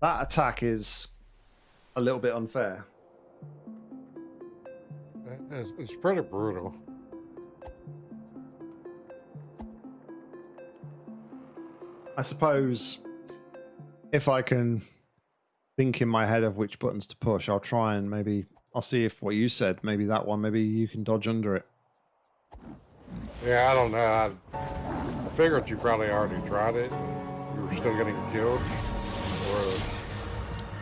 That attack is a little bit unfair. It's, it's pretty brutal. I suppose if I can think in my head of which buttons to push, I'll try and maybe I'll see if what you said, maybe that one, maybe you can dodge under it. Yeah, I don't know. I, I figured you probably already tried it. You were still getting killed.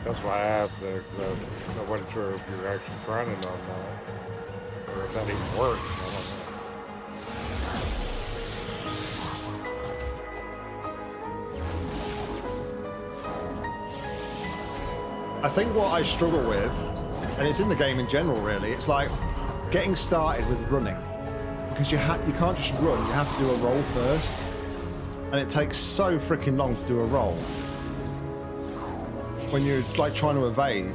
That's why I asked that because I, I wasn't sure if you were actually it or not, or if that even worked. I don't know. I think what I struggle with, and it's in the game in general, really, it's like getting started with running because you you can't just run. You have to do a roll first, and it takes so freaking long to do a roll when you're like trying to evade.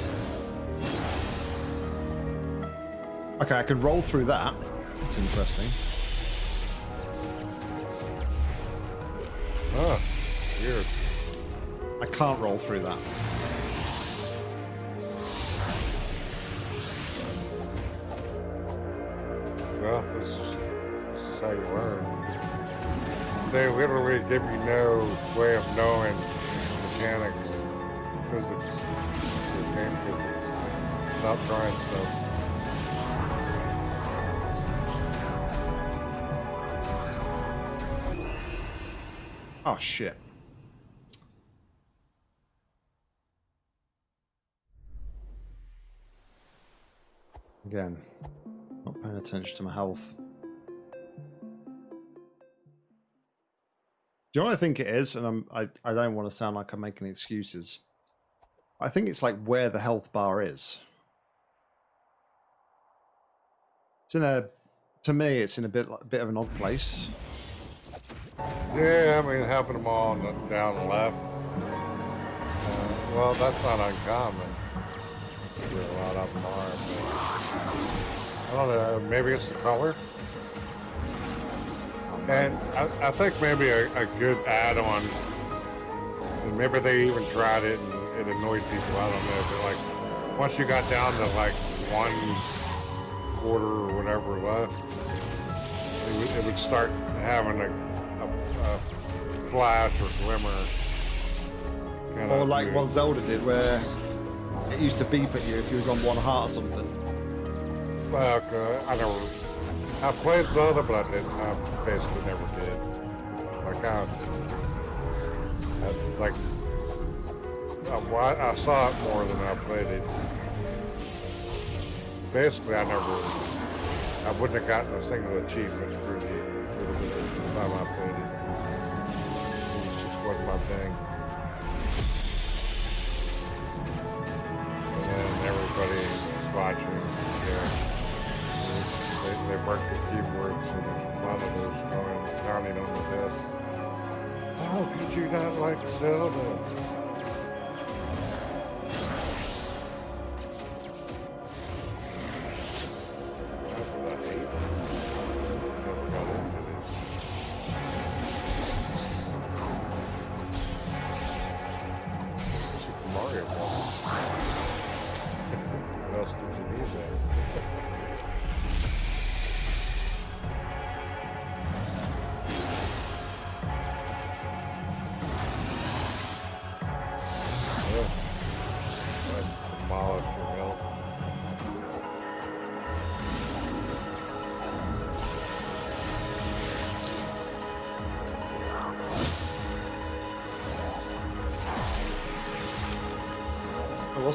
Okay, I can roll through that. That's interesting. Huh. Weird. I can't roll through that. Well, this is, this is how you learn. They literally give you no way of knowing mechanics, physics, or game physics. Stop trying stuff. Oh shit. Again, not paying attention to my health. Do you know what I think it is? And I'm, I, I don't want to sound like I'm making excuses. I think it's like where the health bar is. It's in a, to me, it's in a bit, a bit of an odd place. Yeah, I mean, having them all on the, down left. Uh, well, that's not uncommon. There a lot of them are, but I don't know. Maybe it's the color. And I, I think maybe a, a good add-on. Maybe they even tried it and it annoyed people. I don't know, but like once you got down to like one quarter or whatever left, it would, it would start having a, a, a flash or glimmer. Or like what Zelda did, where it used to beep at you if you was on one heart or something. Well, uh, I never. I played Zelda, but I didn't. I basically never did. Like I, I like. I, I saw it more than I played it. Basically, I never. I wouldn't have gotten a single achievement through the, through the, time I played it. It just wasn't my thing. And then everybody was watching. Yeah. They, they marked the keyboards and there's those going, counting on the desk. How could you not like Zelda?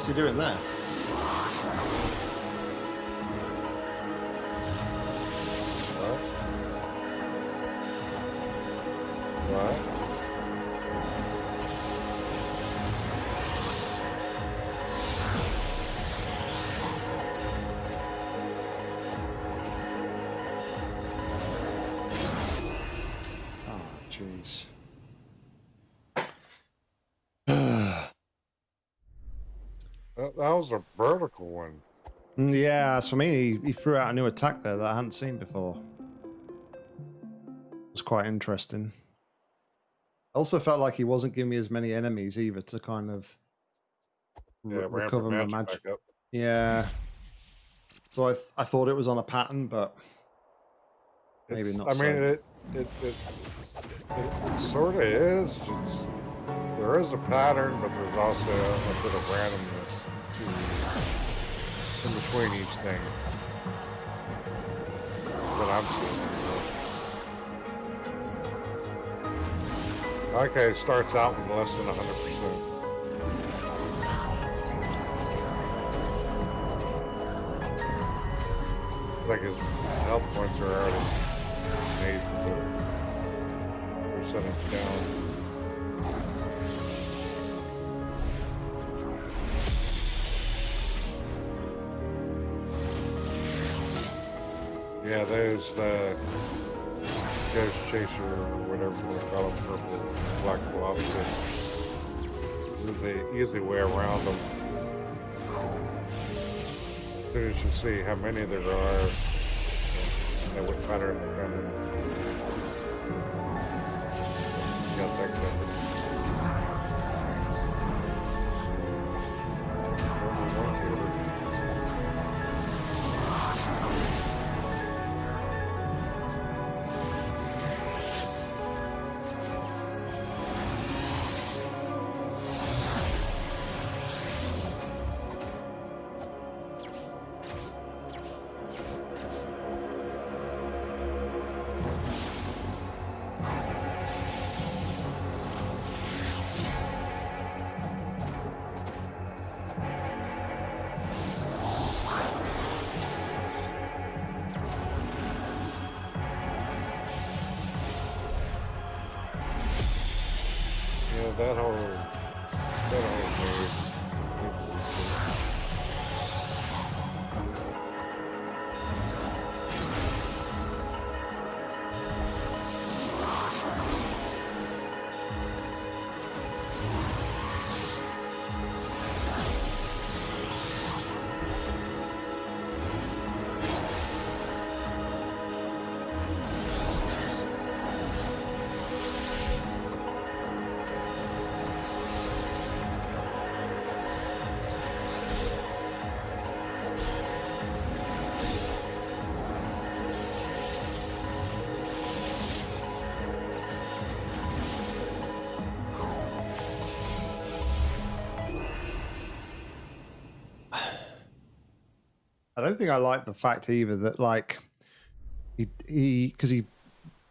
He doing there? Was a vertical one. Mm, Yeah, as for me, he, he threw out a new attack there that I hadn't seen before. It was quite interesting. Also felt like he wasn't giving me as many enemies either to kind of Yeah, recover my magic magic. Yeah. So I th- I thought it was on a pattern, but maybe It's- not. I so. mean, it it it, it, sort of is. It's, there is a pattern, but there's also a, bit of randomness in between each thing that I'm seeing. Okay, it starts out with less than 100%. It's like his health points are already made percentage down. Yeah, the Ghost Chaser or whatever they call them, purple black lobster. There's the easy way around them. As soon as you see how many there are, and what pattern they're that whole that whole move. Don't think I like the fact either that like he he because he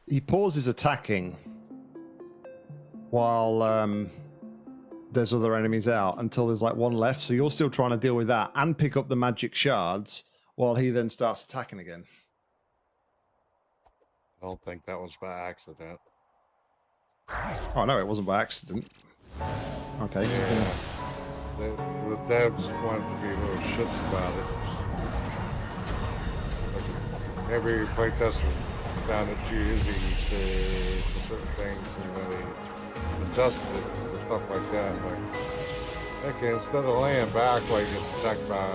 he pauses attacking while um there's other enemies out until there's like one left. So you're still trying to deal with that and pick up the magic shards while he then starts attacking again. I don't think that was by accident. Oh no, it wasn't by accident. Okay. Yeah. The, the devs wanted to be little shits about it. Every playtester found it too easy to, for certain things and then they adjusted it for stuff like that. Like, okay, instead of laying back like gets attacked by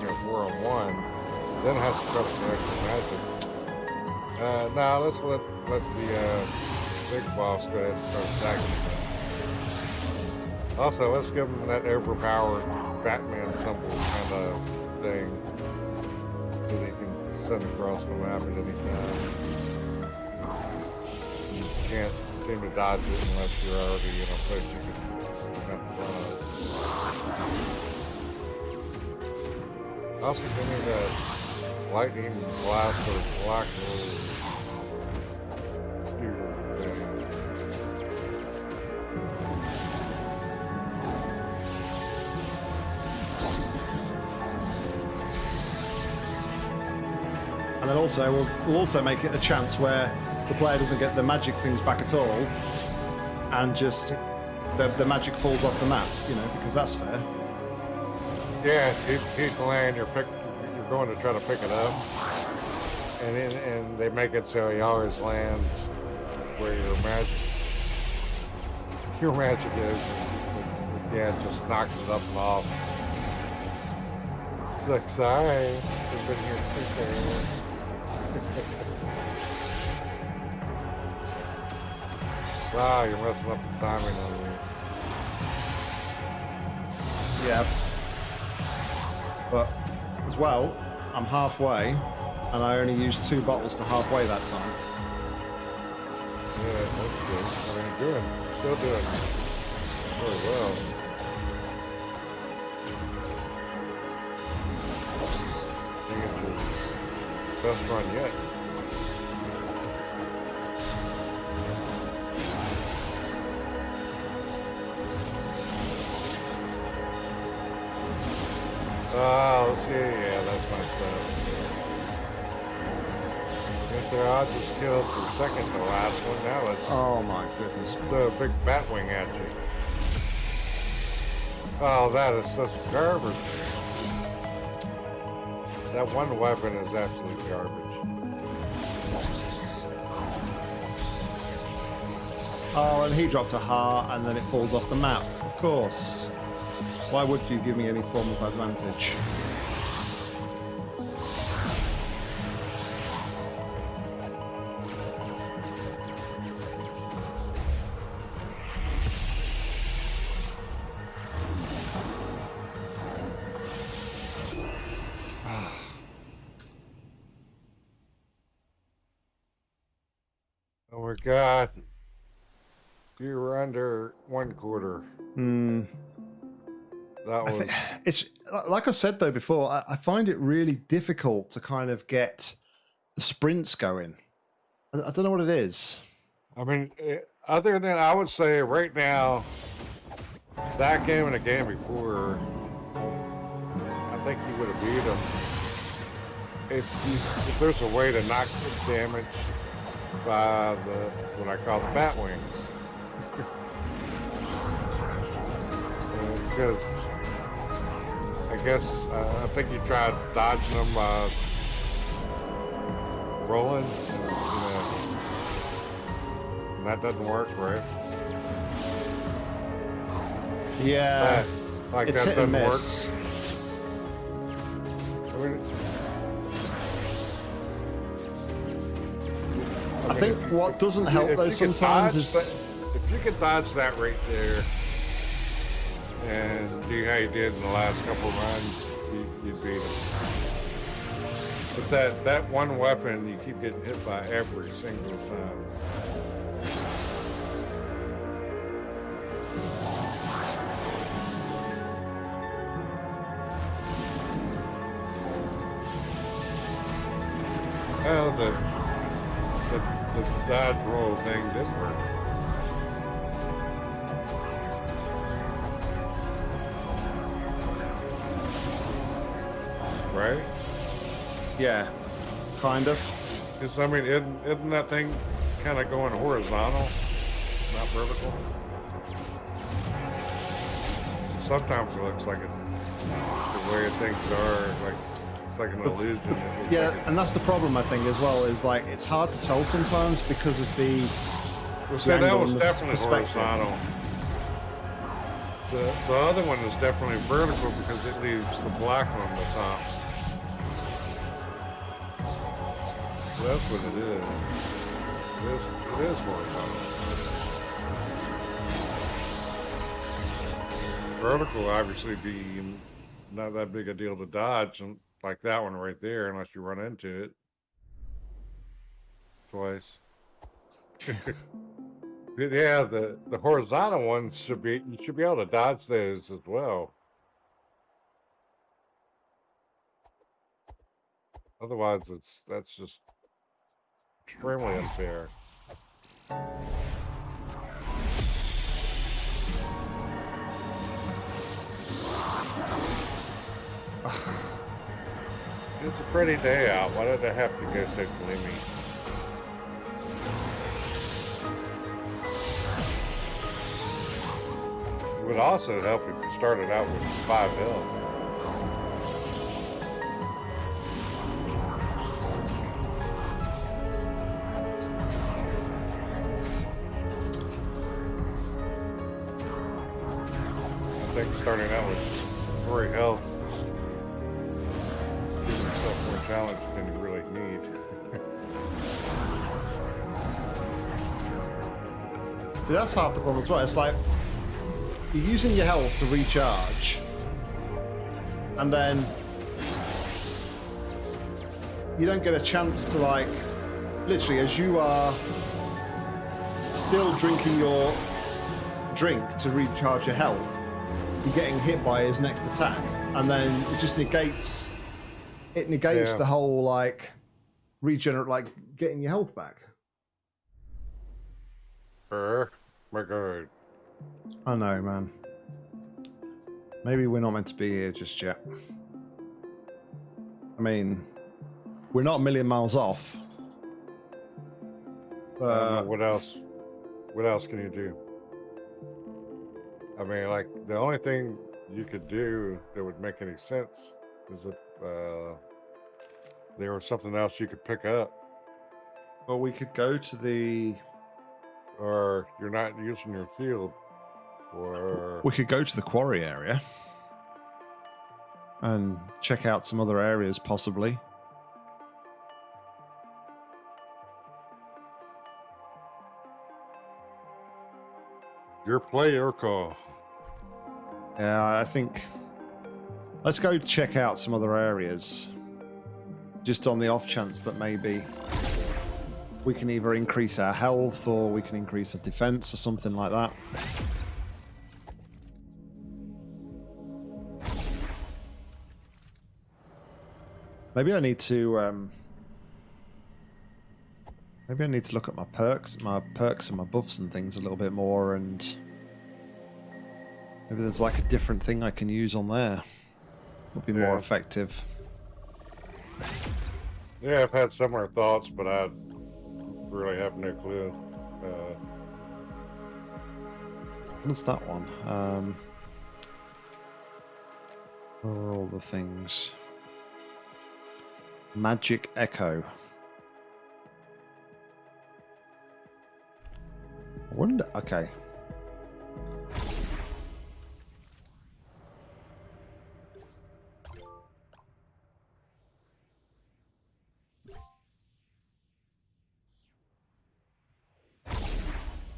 you know, four on one, then has to cover some extra magic. Uh, now let's let let the uh, big boss go ahead and start attacking. Also, let's give him that overpowered Batman symbol kind of thing send across the map at any time. You can't seem to dodge it unless you're already in a place you can run up. Also, give me that lightning blast or black or also we'll, we'll also make it a chance where the player doesn't get the magic things back at all, and just the, the magic falls off the map. You know, because that's fair. Yeah, he's land. You're pick. You're going to try to pick it up, and then, and they make it so he always lands where your magic your magic is. And, yeah, it just knocks it up and off. It's like, sorry, you've been here quicker. Wow, you're messing up the timing on this. Yeah. But as well, I'm halfway, and I only used two bottles to halfway that time. Yeah, that's good. I mean, doing, still doing very well. Best run yet. Oh, let's see. Yeah, that's my stuff. If their odds are still for second to last one, now it's Oh my goodness. the big bat wing at you. Oh, that is such garbage. That one weapon is absolute garbage. Oh, and he dropped a heart, and then it falls off the map. Of course. Why would you give me any form of advantage? Like I said though before. I, I find it really difficult to kind of get the sprints going. I, I don't know what it is. I mean, eh, other than I would say right now, that game and the game before, I think you would have beat him. If, if there's a way to knock the damage by the what I call the bat wings, because guess uh, I think you tried dodging them, uh, rolling, and, you know. That doesn't work, right? Yeah, That- like it's that doesn't miss. work. I mean, I mean, think what doesn't help though sometimes dodge is if you could dodge that right there and do how you did in the last couple runs, you, you'd beat him. But that that one weapon, you keep getting hit by every single time. Well, the the, the dodge roll thing did work. Yeah, kind of. Because, I mean, isn't, isn't that thing kind of going horizontal, not vertical? Sometimes it looks like it's the way things are, like it's like an illusion. Yeah, like and that's the problem I think as well. Is like it's hard to tell sometimes because of the Well, see, that was definitely horizontal. The, the other one is definitely vertical because it leaves the black on the top. That's what it is. It is, it is horizontal. Vertical obviously be not that big a deal to dodge, and like that one right there, unless you run into it twice. Yeah, the the horizontal ones should be you should be able to dodge those as well. Otherwise, it's that's just extremely unfair. It's a pretty day out. Why did I have to go so gloomy? It would also help if you started out with five health. That's half the problem as well. It's like you're using your health to recharge, and then you don't get a chance to like, literally, as you are still drinking your drink to recharge your health, you're getting hit by his next attack, and then it just negates. It negates Yeah. the whole like regenerate, like getting your health back. My god. I know, man. Maybe we're not meant to be here just yet. I mean, we're not a million miles off. I don't know, Uh, what else? What else can you do? I mean, like the only thing you could do that would make any sense is if uh, there was something else you could pick up, well, we could go to the. Or you're not using your field, or We could go to the quarry area and check out some other areas, possibly. your play your call. Yeah, I think. Let's go check out some other areas. Just on the off chance that maybe we can either increase our health or we can increase our defense or something like that. Maybe I need to. Um, maybe I need to look at my perks, my perks and my buffs and things a little bit more, and maybe there's like a different thing I can use on there. Would be more Yeah. effective. Yeah, I've had similar thoughts, but I really have no clue. Uh, What's that one? Um, where are all the things? Magic Echo. I wonder. Okay.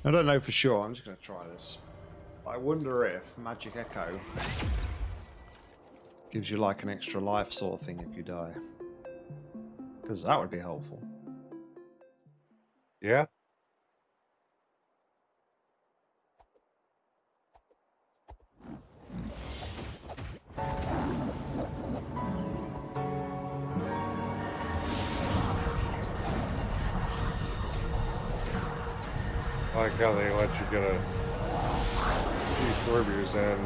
I don't know for sure. I'm just going to try this. I wonder if Magic Echo gives you like an extra life sort of thing if you die. Because that would be helpful. yeah, I like how they let you get a few Scorpions in.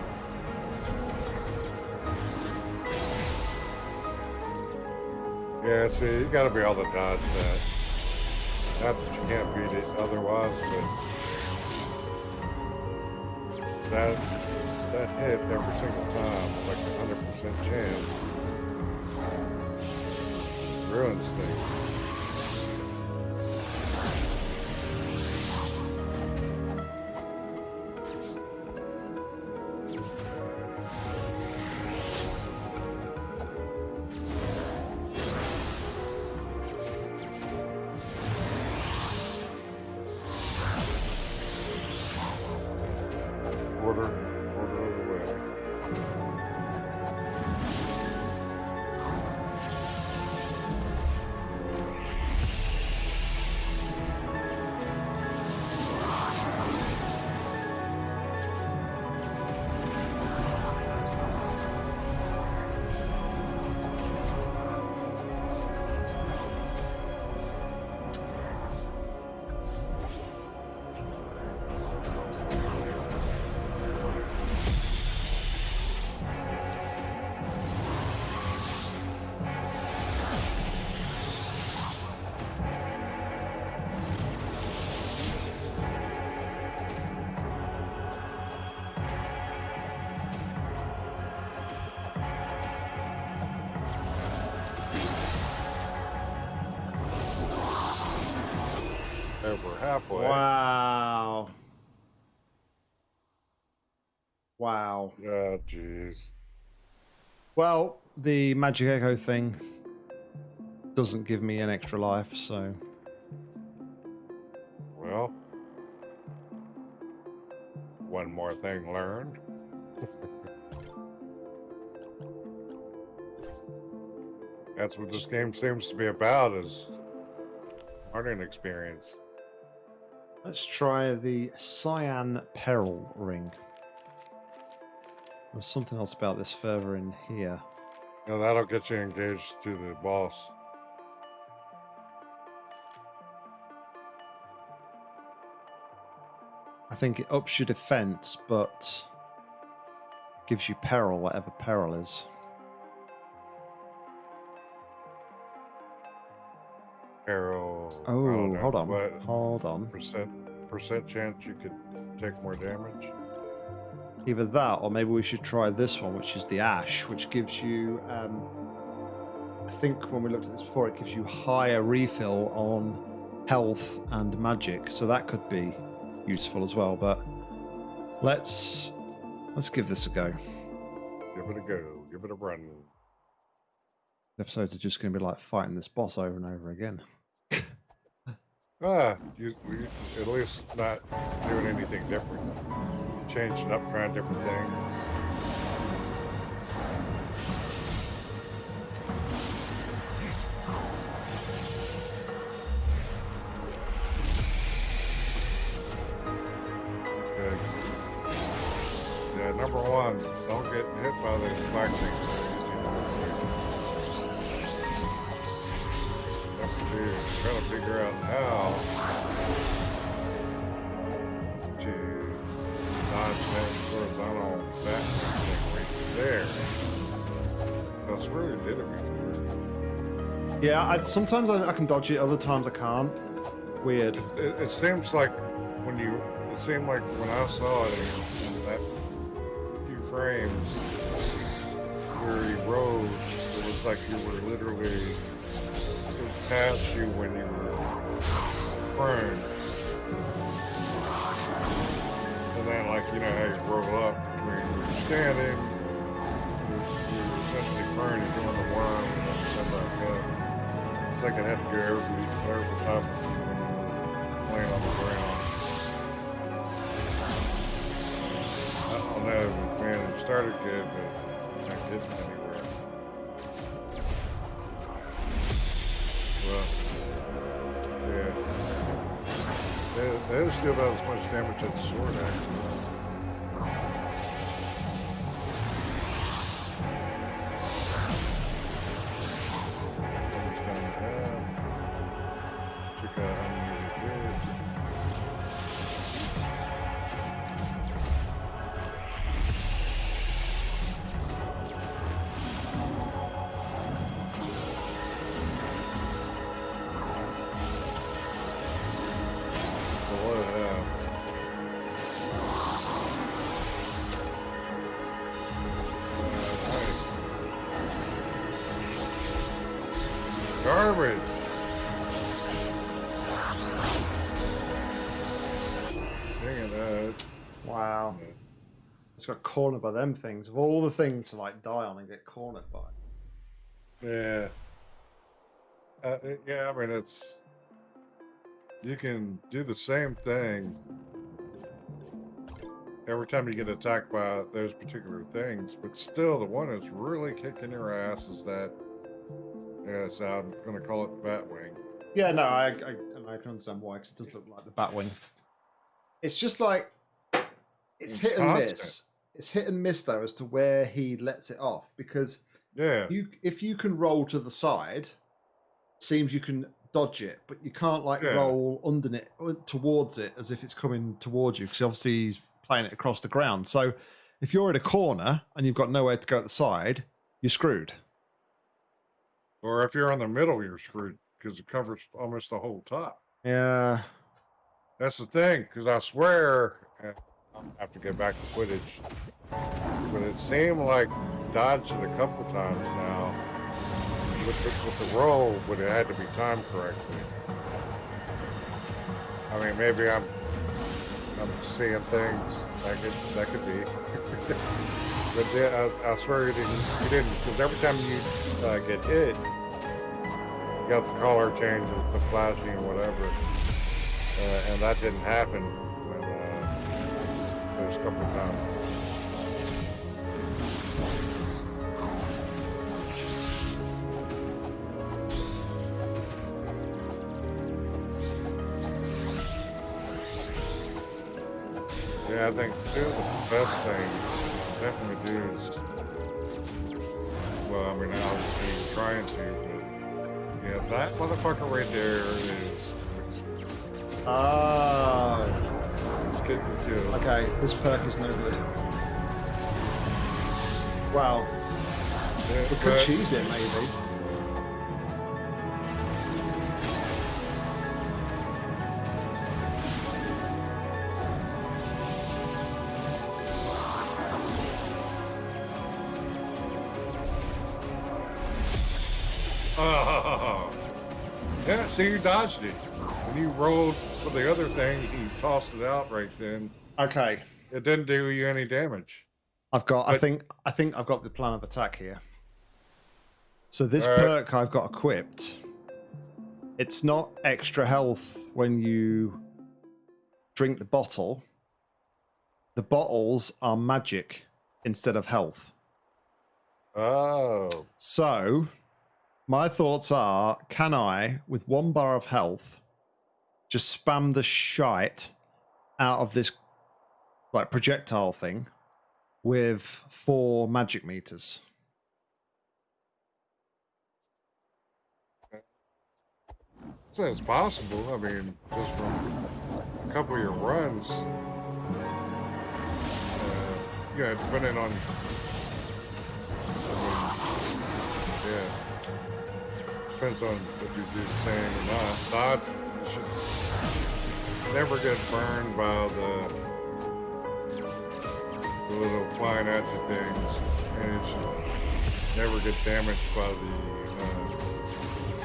Yeah, see, you gotta be able to dodge that. Not that you can't beat it otherwise, but that that hit every single time, like a hundred percent chance, ruins things. Well, the Magic Echo thing doesn't give me an extra life, so. Well, one more thing learned. That's what this game seems to be about is learning experience. Let's try the Cyan Peril Ring. There's something else about this further in here. You know, that'll get you engaged to the boss. I think it ups your defense, but gives you peril, whatever peril is. Arrow. Oh, know, hold on. Hold on. percent percent chance you could take more damage? Either that, or maybe we should try this one, which is the Ash, which gives you. Um, I think when we looked at this before, it gives you higher refill on health and magic, so that could be useful as well. But let's let's give this a go. Give it a go. Give it a run. Episodes are just going to be like fighting this boss over and over again. Ah, you, you at least not doing anything different. Changing up, trying different things. Okay. Yeah, number one, don't get hit by the black things. Number two, to figure out how I swear we did it before. Yeah, I, sometimes I, I can dodge it, other times I can't. Weird. It, it seems like when you, it seemed like when I saw it in, that few frames where he rode, it was like you were literally, it was past you when you were prone. And then like, you know how you roll up when you're standing, It's like an FPR every, every time laying on the ground. I don't know, man, it started good, but not getting anywhere. Well, yeah. They, they still about as much damage as the sword, actually. Cornered by them things. Of all the things to like die on and get cornered by. Yeah. Uh, yeah, I mean, it's. You can do the same thing every time you get attacked by those particular things, but still, the one that's really kicking your ass is that. Yeah, so I'm going to call it Batwing. Yeah, no, I, I, I can understand why, because it does look like the Batwing. It's just like it's It's hit and miss. It's hit and miss though as to where he lets it off because Yeah. you if you can roll to the side, seems you can dodge it, but you can't like Yeah. roll under it uh, towards it as if it's coming towards you because obviously he's playing it across the ground. So if you're in a corner and you've got nowhere to go at the side, you're screwed. Or if you're in the middle, you're screwed because it covers almost the whole top. Yeah. That's the thing, because I swear, I'll have to get back to footage, but it seemed like dodged it a couple times now with the, with the roll, but it had to be timed correctly. I mean, maybe I'm I'm seeing things that could that could be, but yeah, I, I swear he didn't. He didn't, because every time you uh, get hit, you got the color changes, the flashing, whatever. Uh, and that didn't happen coming down. Yeah, I think two of the best things definitely do is, well, I mean, obviously you're trying to, but yeah, that motherfucker right there is... Ah. Uh getting killed. Okay, this perk is no good. Wow. Yeah, We could but- cheese it, maybe. Oh. Yeah, see, you dodged it. When you rolled for the other thing, you tossed it out right then. Okay. It didn't do you any damage. I've got. I think. I think I've got the plan of attack here. So this Alright. perk I've got equipped. It's not extra health when you drink the bottle. The bottles are magic instead of health. Oh. So, my thoughts are: Can I, with one bar of health, just spam the shite out of this like projectile thing with four magic meters? It's possible. I mean, just from a couple of your runs. Uh, yeah, depending on. Yeah. Depends on if you do the same or not. Never get burned by the, the little flying at you things, and it should never get damaged by the uh,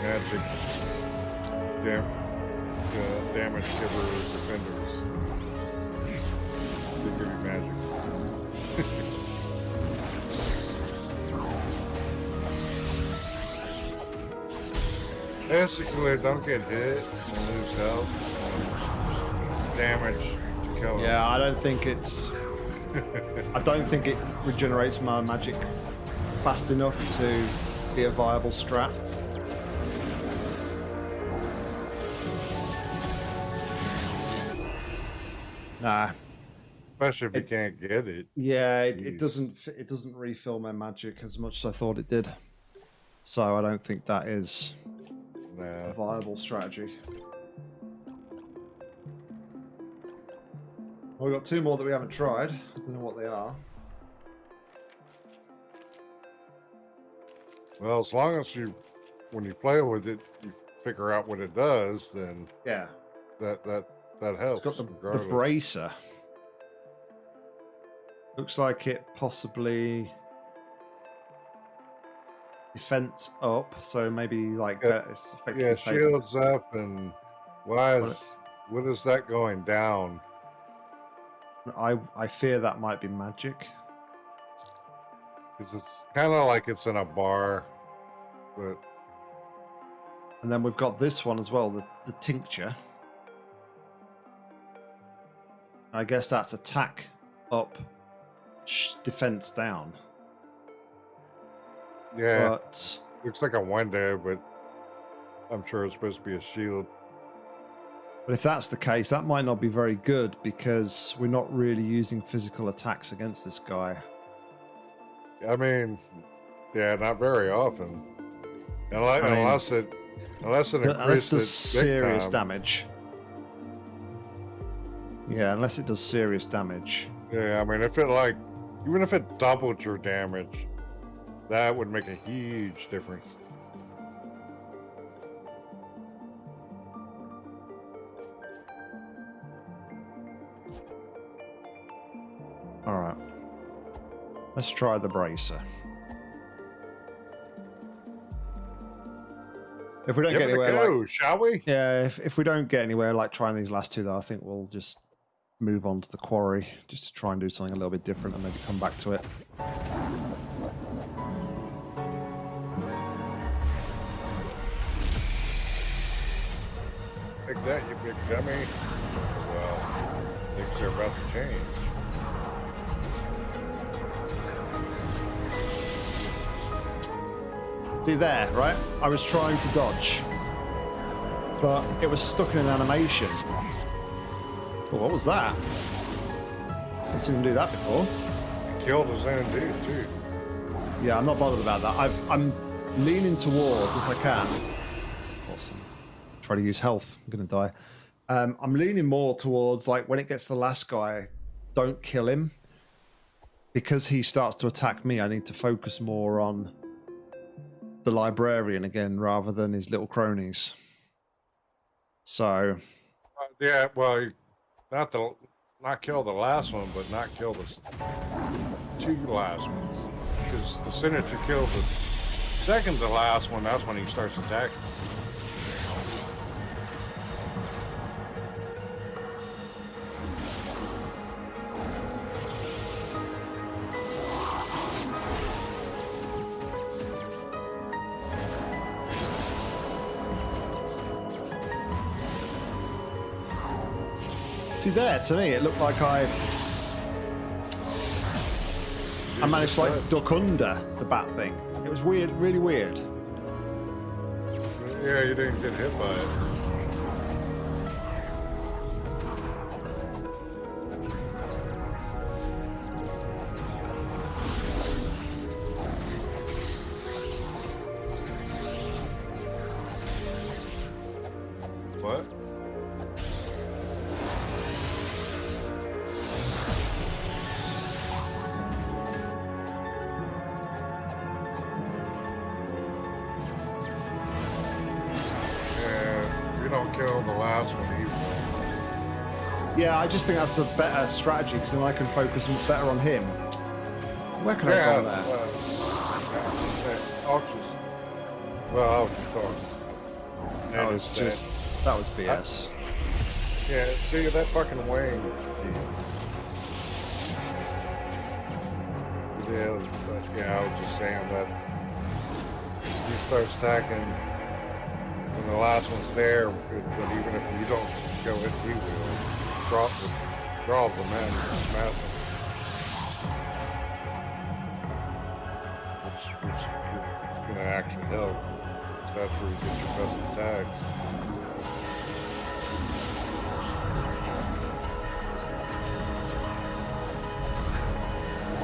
magic dam- uh, damage giver defenders. They give you magic. Basically, don't get hit and lose health. Damage to kill. Yeah, I don't think it's. I don't think it regenerates my magic fast enough to be a viable strat. Nah. Especially if you can't get it. Yeah, it, it doesn't. It doesn't refill my magic as much as I thought it did. So I don't think that is a viable strategy. Well, we've got two more that we haven't tried. I don't know what they are. Well, as long as you, when you play with it, you figure out what it does, then Yeah, that that that helps. it's got the, the bracer. Looks like it possibly defense up, so maybe like Yeah, Yeah, shields up, and why is what is that going down? I I fear that might be magic. Because it's kind of like it's in a bar, but And then we've got this one as well, the, the tincture. I guess that's attack up, sh- defense down. yeah, But looks like a window, but I'm sure it's supposed to be a shield. But if that's the case, that might not be very good because we're not really using physical attacks against this guy. I mean, yeah, not very often, unless, I mean, unless it unless it Unless it does serious damage. Yeah, unless it does serious damage. Yeah, I mean, if it like, even if it doubled your damage, that would make a huge difference. Let's try the bracer. If we don't Give get anywhere, go, like, shall we? yeah, if, if we don't get anywhere like trying these last two, though, I think we'll just move on to the quarry just to try and do something a little bit different and maybe come back to it. Take that, you big dummy. Well, things are about to change. See there, right? I was trying to dodge, but it was stuck in an animation. Oh, what was that? I've seen him do that before. Killed his own dude too. Yeah, I'm not bothered about that. I've, I'm leaning towards, if I can. Awesome. Try to use health. I'm going to die. Um, I'm leaning more towards, like, when it gets to the last guy, don't kill him. Because he starts to attack me, I need to focus more on the librarian again rather than his little cronies. So, Uh, yeah, well, not the not kill the last one, but not kill the two last ones. Because the senator as you kill the second to last one, that's when he starts attacking. There, to me, it looked like I I managed to like duck under the bat thing. It was weird, really weird. Yeah, you didn't get hit by it. I just think that's a better strategy because then I can focus better on him. Where can I Yeah, go there? uh, just, well, I'll just talk. That was just that was BS. Yeah, see that fucking wing. Yeah, but, yeah, I was just saying that you start stacking and the last one's there. But but even if you don't go it, he will drop the draw the man him. Which, which is gonna actually help. That's where you get your best attacks.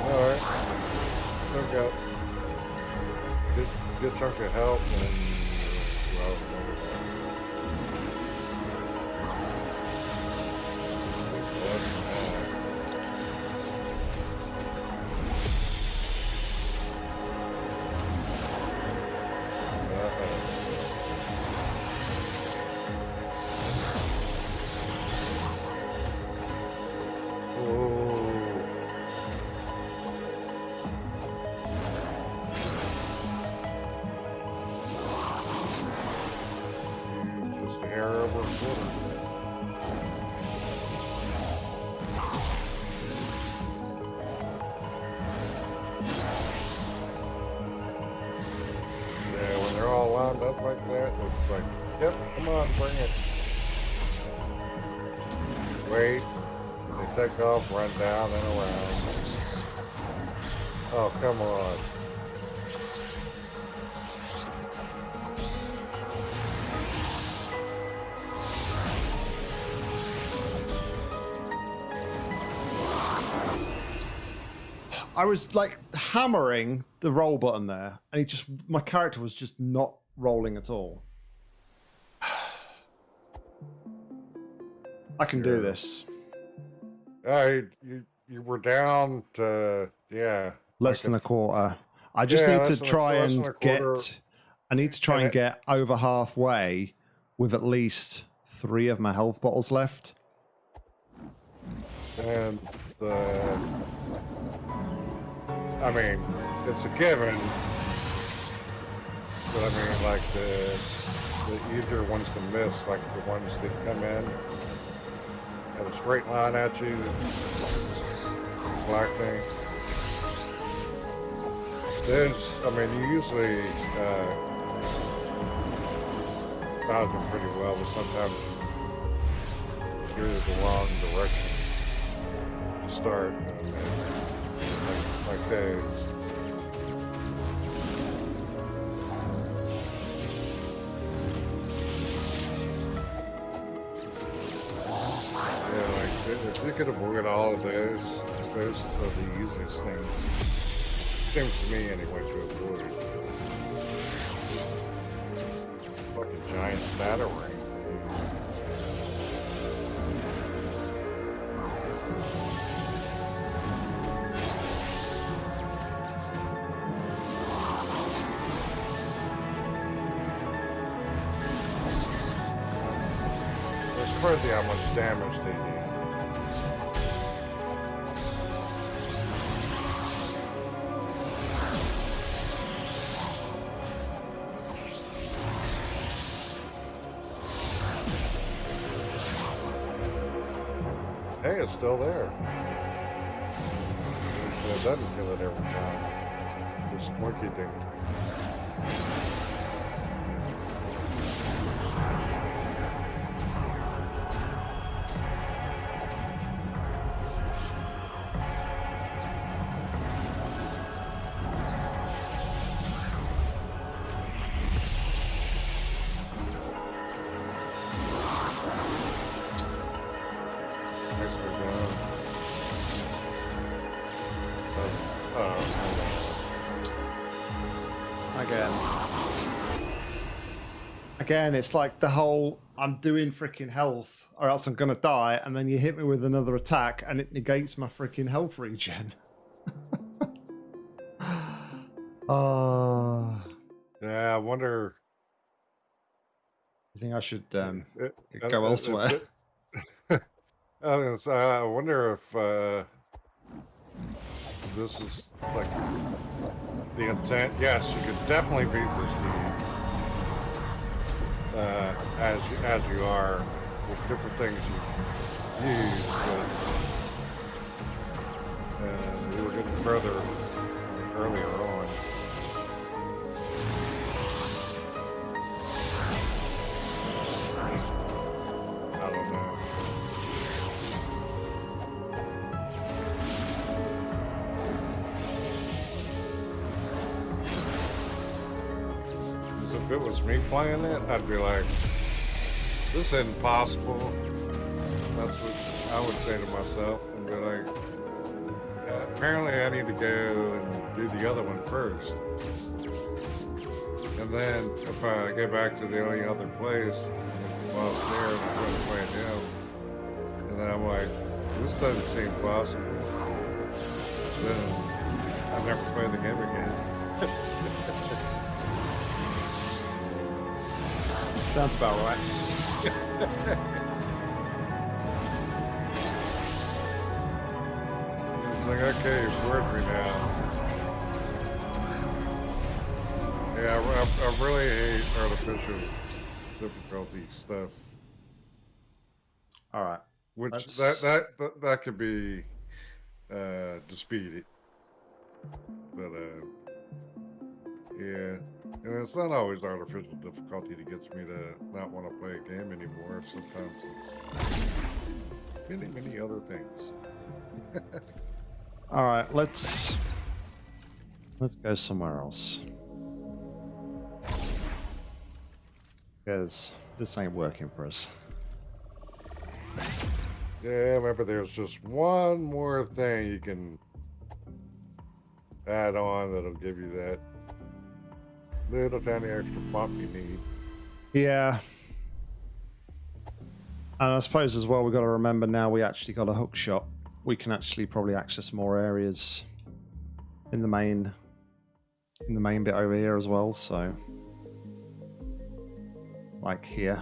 Alright. Still got good, good chunk of help and well, off, run down and around. Oh, come on. I was like hammering the roll button there, and he just my character was just not rolling at all. I can do this. Yeah, you, you, you were down to, yeah. Less than a quarter. I just Yeah, need to than a- try and get. I need to try And and get over halfway with at least three of my health bottles left. And the, I mean, it's a given. But I mean, like the the easier ones to miss, like the ones that come in a straight line at you, black thing. There's, I mean, you usually uh, them pretty well, but sometimes you're the wrong direction to start like, like if could avoid all of those, those are the easiest things. Seems to me anyway to avoid. Fucking giant crazy how much damage Hey, it's still there. It doesn't kill it every time. This monkey thing. Again, it's like the whole I'm doing freaking health or else I'm gonna die, and then you hit me with another attack and it negates my freaking health regen. Oh, Yeah, I wonder. you think I should um, it- go uh, uh, elsewhere? it- I was gonna I wonder if uh, this is like the intent. Yes, you could definitely beat this dude uh, as as you are with different things you use, but uh, we were getting further earlier on. Me playing it, I'd be like, this isn't possible. That's what I would say to myself and be like, "Yeah, apparently I need to go and do the other one first. And then if I get back to the only other place while I was there I'm going to play him, and then I'm like, this doesn't seem possible. Then I never play the game again. sounds about right. It's like, okay, you've bored me now. Yeah, I, I, I really hate artificial difficulty stuff. All right. Which That's- that, that that that could be uh disputed. But uh yeah. And it's not always artificial difficulty that gets me to not want to play a game anymore. Sometimes it's many, many other things. All right. Let's let's go somewhere else. Because this ain't working for us. Yeah, remember there's just one more thing you can add on that'll give you that little tiny extra bump you need. Yeah. And I suppose as well, we've got to remember now we actually got a hook shot. We can actually probably access more areas in the main in the main bit over here as well, so like here.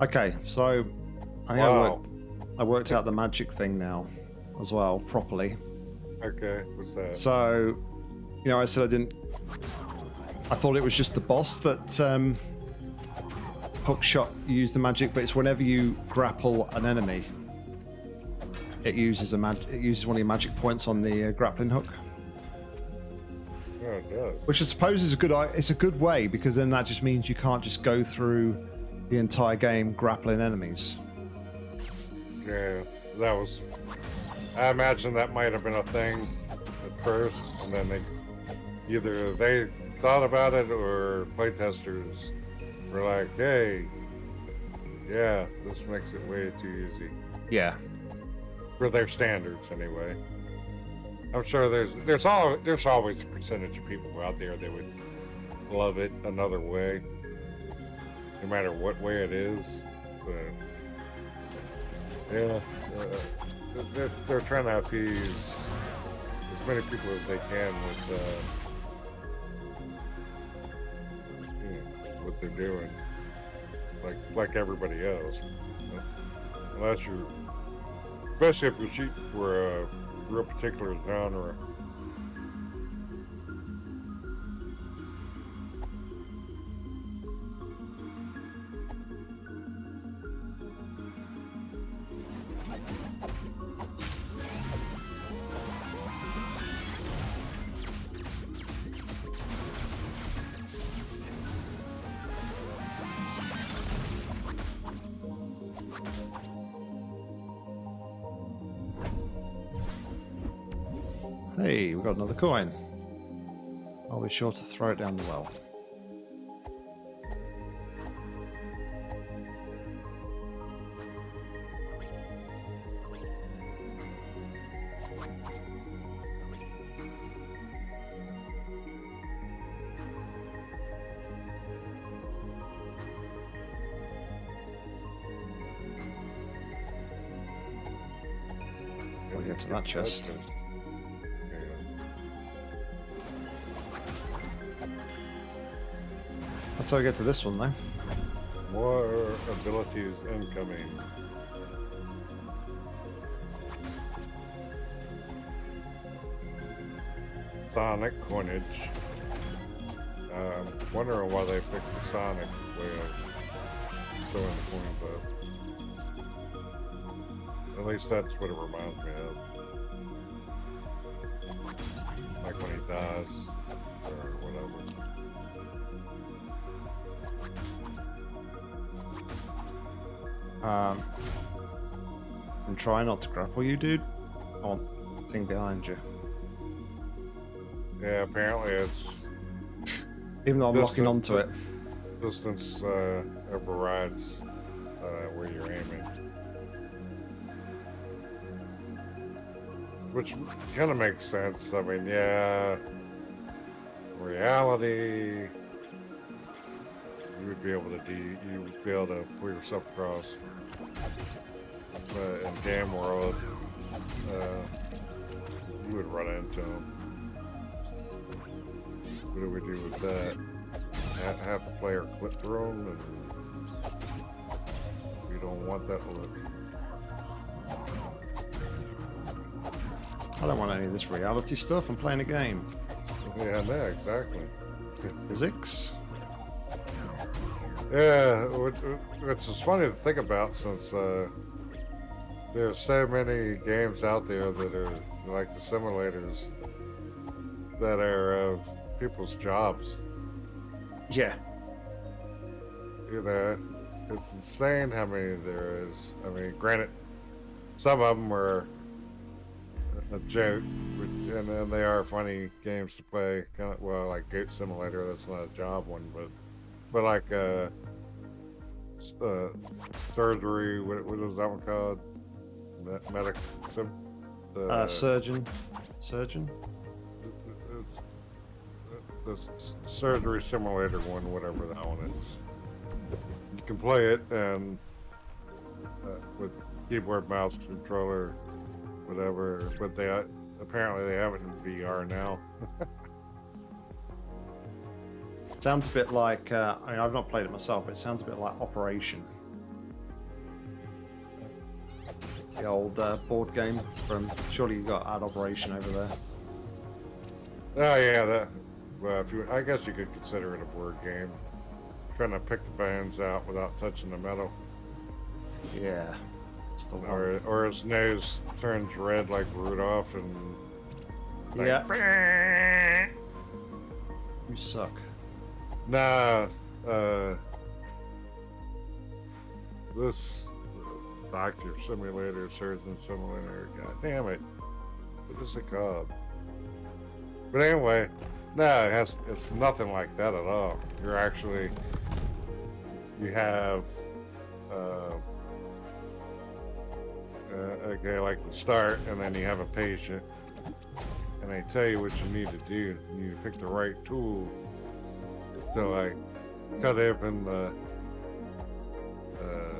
Okay, so I think I Wow. worked I worked out the magic thing now as well properly. Okay, what's that? So, you know, I said I didn't. I thought it was just the boss that um, hook shot used the magic, but it's whenever you grapple an enemy, it uses a mag. It uses one of your magic points on the uh, grappling hook, Oh, which I suppose is a good. It's a good way because then that just means you can't just go through the entire game grappling enemies. Yeah, that was. I imagine that might have been a thing at first, and then they either they thought about it or playtesters were like, hey, yeah, this makes it way too easy. Yeah. For their standards anyway. I'm sure there's there's all there's always a percentage of people out there that would love it another way. No matter what way it is. But yeah, uh, they're, they're trying to appease as many people as they can with uh, you know, what they're doing, like like everybody else. Unless you're, especially if you're shooting for a real particular genre. Hey, we got another coin. I'll be sure to throw it down the well. We'll get to that chest. How we get to this one, though. More abilities incoming. Sonic coinage. Um, wondering why they picked the Sonic way of throwing coins up. At least that's what it reminds me of. Like when he dies, Um, and try not to grapple you, dude. On thing behind you. Yeah, apparently it's Even though I'm This locking onto it. distance uh, overrides uh, where you're aiming. Which kind of makes sense. I mean, yeah, reality, you would be able to do, you would be able to pull yourself across. But in game world, uh, you would run into them. What do we do with that? Ha- have the player clip through them, and we don't want that look. I don't want any of this reality stuff. I'm playing a game. Yeah, yeah, exactly. Physics. Yeah, which, which is funny to think about since uh, are so many games out there that are like the simulators that are of people's jobs. Yeah. You know, it's insane how many there is. I mean, granted, some of them are a joke, but- and then they are funny games to play. Kind of, well, like Goat Simulator, that's not a job one, but but like uh, uh surgery. What, what is that one called? Me- Medic. Sim, uh, Uh, surgeon. Surgeon? it's, the surgery simulator one, whatever that one is. You can play it and uh, with keyboard, mouse, controller, whatever. But they uh, apparently they have it in VR now. Sounds a bit like. Uh, I mean, I've not played it myself, but it sounds a bit like Operation. The old uh, board game from. Surely you got Ad Operation over there. Oh yeah, that. Well, if you, I guess you could consider it a board game. Trying to pick the bands out without touching the metal, Yeah. It's the one. or or his nose turns red like Rudolph, and like, Yeah. You suck. Nah, uh, this doctor simulator, surgeon simulator, god damn it. What is it called? But anyway, No, it has. It's nothing like that at all. You're actually. You have. Uh, uh, okay, like the start, and then you have a patient, and they tell you what you need to do. You need to pick the right tool to I cut open the, uh,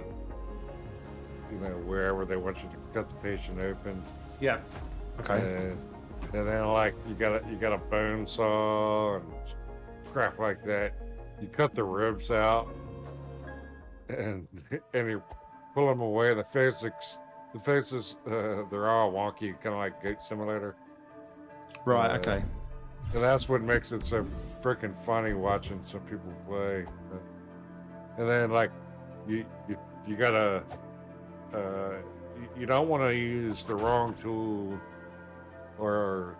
you know, wherever they want you to cut the patient open. Yeah. Okay. And, and then like you got a you got a bone saw and crap like that. You cut the ribs out, and and you pull them away. The faces, the faces, uh, they're all wonky, kind of like Goat Simulator. right. uh, okay. And that's what makes it so freaking funny watching some people play. And then like you you you gotta uh, you, don't want to use the wrong tool or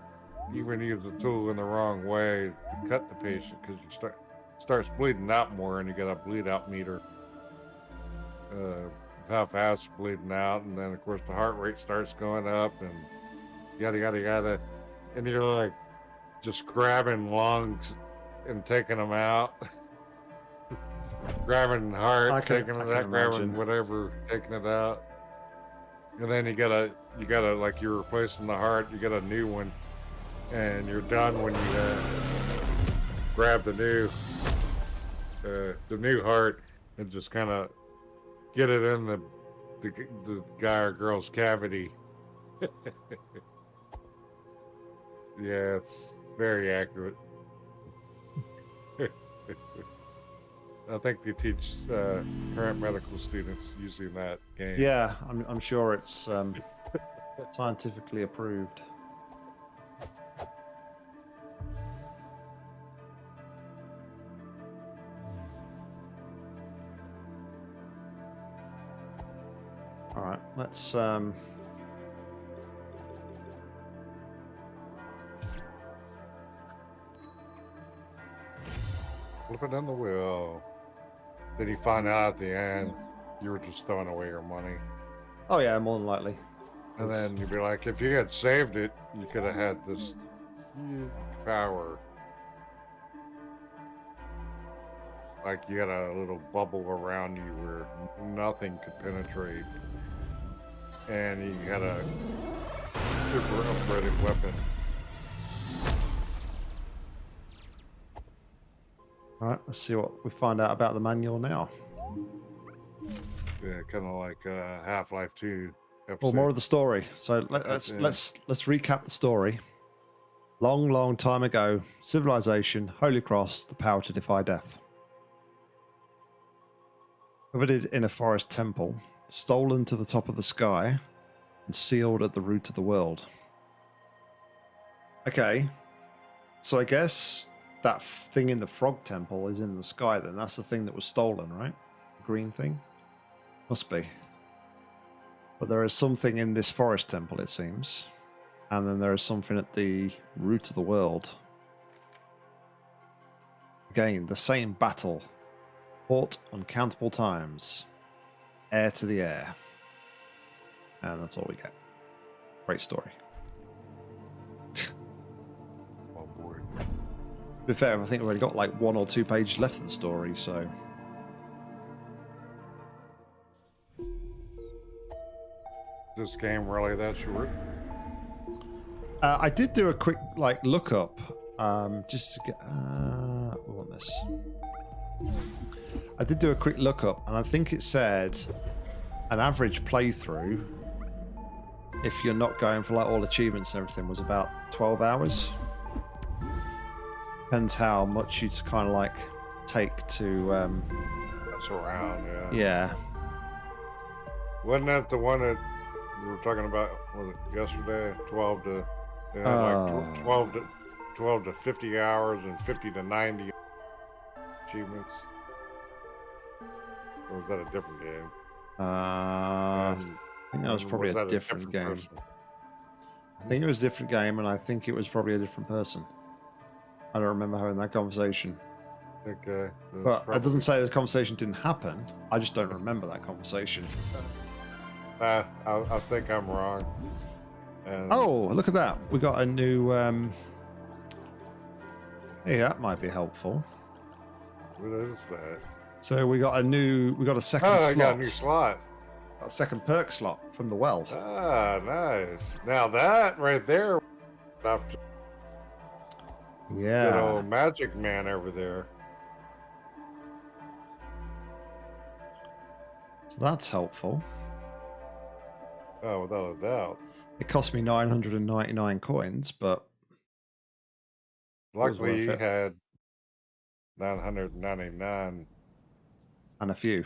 even use the tool in the wrong way to cut the patient because you start starts bleeding out more and you got a bleed out meter. Uh, how fast it's bleeding out, and then of course the heart rate starts going up, and yada yada yada, and you're like just grabbing lungs and taking them out, grabbing heart, can- taking I it out, grabbing whatever, taking it out, and then you gotta you gotta like you're replacing the heart, you get a new one, and you're done when you uh, grab the new uh, the new heart and just kind of get it in the, the the guy or girl's cavity. yeah, it's very accurate. I think they teach uh, current medical students using that game. Yeah, I'm, I'm sure it's um, scientifically approved. All right, let's. Um, Flip it on the wheel. Did he find out at the end you were just throwing away your money? oh yeah, more than likely. And It's- then you'd be like, if you had saved it, you could have had this power. Like you had a little bubble around you where nothing could penetrate. And you had a super upgraded weapon. All right, let's see what we find out about the manual now. Yeah, kind of like uh, Half Life 2 episode. Well, more of the story. So let, let's it. let's let's recap the story. Long, long time ago, civilization, Holy Cross, the power to defy death. Coveted in a forest temple, stolen to the top of the sky, and sealed at the root of the world. Okay, so I guess that thing in the frog temple is in the sky. Then that's the thing that was stolen, right? Green thing, must be. But there is something in this forest temple, it seems. And then there is something at the root of the world. Again, the same battle. Fought uncountable times. Air to the air. And that's all we get. Great story. To be fair, I think we've only got like one or two pages left of the story, so. This game really that short? Uh, I did do a quick like lookup, um, just to get. Uh, we want this. I did do a quick lookup, and I think it said an average playthrough, if you're not going for like all achievements and everything, was about 12 hours. Depends how much you kind of like take to. Um, That's around, yeah. yeah, Wasn't that the one that we were talking about was it yesterday? Twelve to yeah, like Uh. tw- twelve to twelve to fifty hours and fifty to ninety achievements. Or was that a different game? uh, I think that was and probably a that different game. person? I think it was a different game, and I think it was probably a different person. I don't remember having that conversation. Okay. But probably- it doesn't say the conversation didn't happen. I just don't remember that conversation. Uh, I, I think I'm wrong. And Oh, look at that. We got a new um Hey, that might be helpful. What is that? So we got a new, we got a second Oh, I slot, got a new slot. a second perk slot from the well. Ah, nice. Now that right there, to Yeah. good old magic man over there. So that's helpful. Oh, without a doubt. It cost me 999 coins, but Luckily, you had 999. and a few.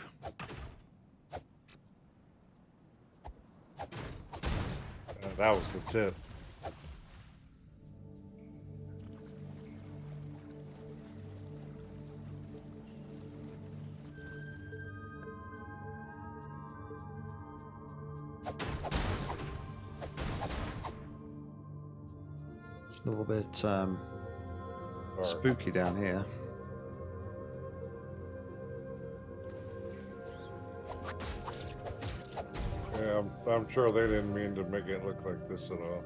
Uh, that was the tip. A little bit um, spooky down here. Yeah, I'm, I'm sure they didn't mean to make it look like this at all.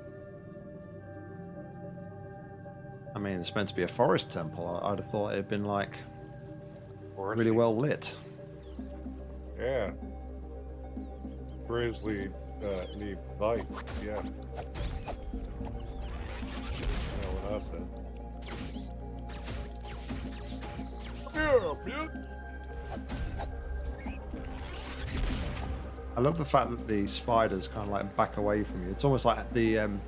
I mean, it's meant to be a forest temple. I- I'd have thought it'd been like Or really well lit. Yeah. Grizzly uh, need light. Yeah. You know I. Yeah, bitch. I love the fact that the spiders kind of like back away from you. It's almost like the um,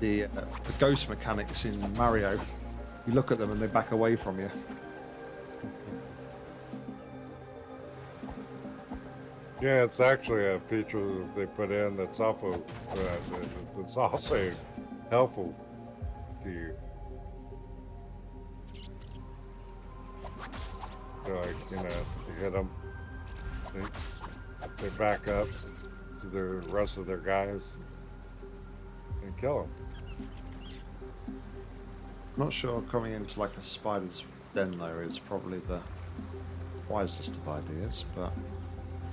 the, uh, the ghost mechanics in Mario. You look at them and they back away from you. Yeah, it's actually a feature that they put in that's also uh, that- that's also helpful you. So, like you know, you hit them, they, they back up to the rest of their guys and kill them. Not sure coming into like a spider's den though is probably the wisest of ideas, but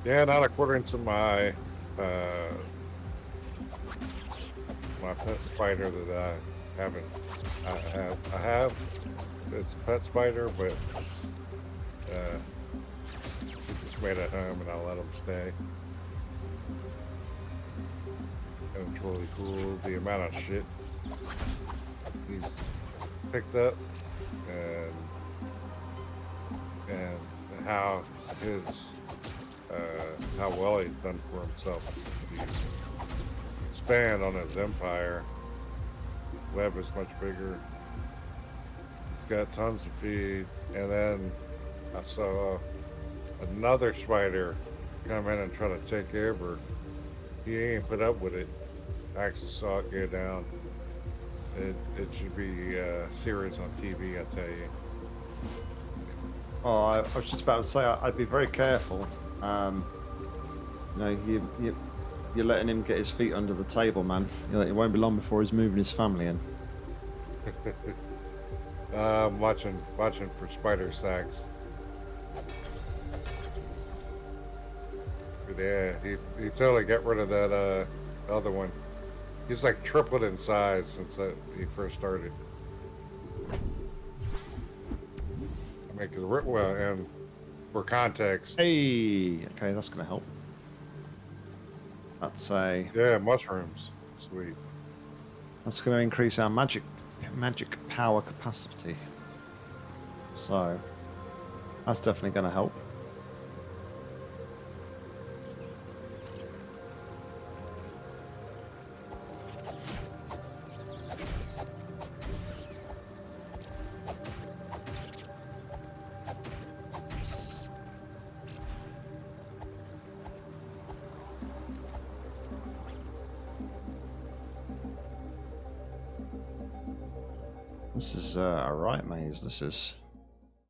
Yeah, not according to my uh, my pet spider that I haven't. I have. I have. It's a pet spider, but uh, just made a home, and I let him stay. And it's really cool the amount of shit he's picked up, and and how his uh, how well he's done for himself. He's expand on his empire. Web is much bigger. It's got tons of feed, and then I saw another spider come in and try to take over. He ain't put up with it. I actually saw it go down. It, it should be a series on TV, I tell you. oh, I, I was just about to say I'd be very careful. Um, you know, you, you you're letting him get his feet under the table, man. You know, it won't be long before he's moving his family in. Uh, I'm watching watching for spider sacks. Yeah, he, he totally got rid of that uh, other one. He's like tripled in size since uh, he first started. I mean, well, and for context, Hey, okay, that's gonna help. That's a yeah, mushrooms, sweet. that's gonna increase our magic magic power capacity. So that's definitely gonna help. This is